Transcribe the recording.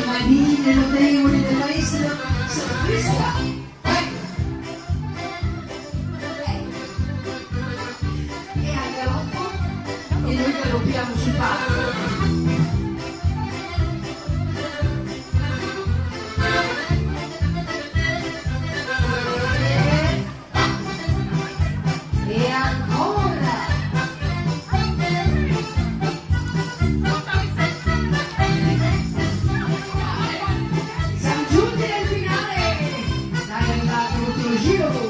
le manine notevoli del maestro sono queste e a galoppo e noi galoppiamo sul palco giro do